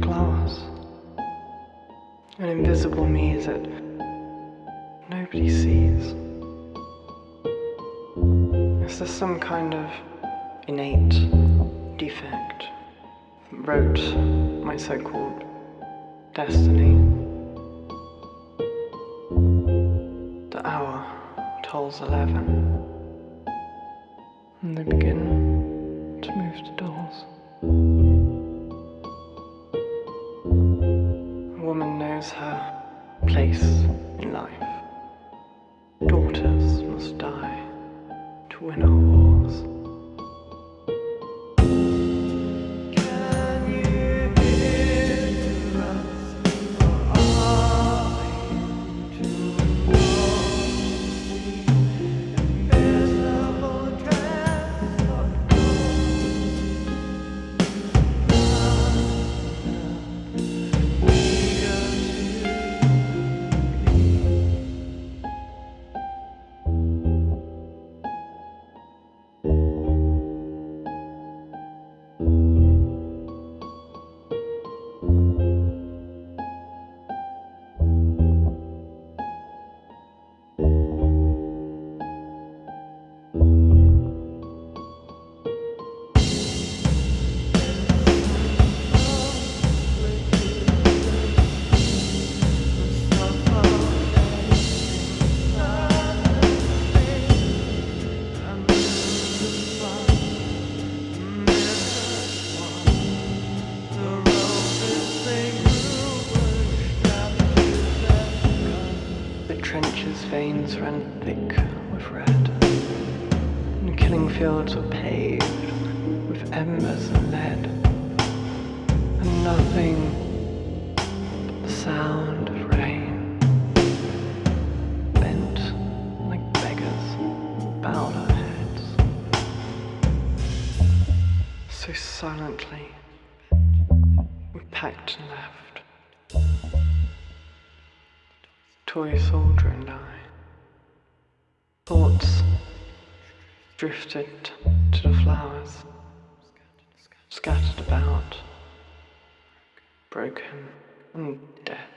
glass. An invisible me that nobody sees. Is this some kind of innate defect that wrote my so called destiny? The hour tolls eleven, and they begin to move the doors. To trenches' veins ran thick with red, and killing fields were paved with embers and lead, and nothing but the sound of rain. Bent like beggars, bowed our heads, so silently we packed and left. Toy soldier and I. Thoughts drifted to the flowers, scattered about, broken and dead.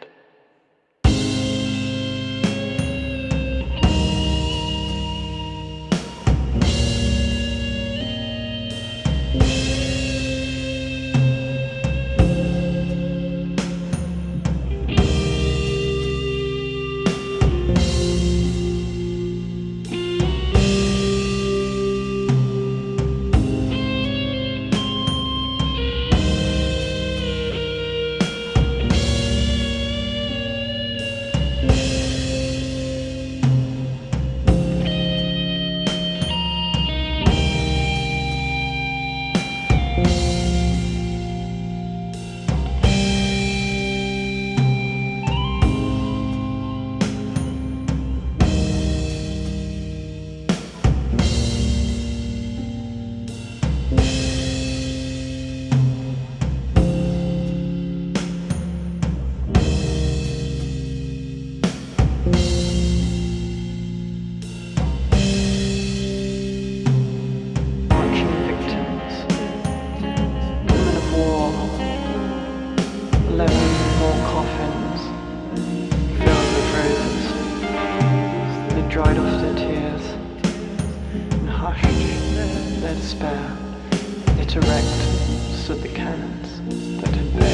Coffins filled with roses. They dried off their tears and hushed their despair. Yet erect stood the cannons.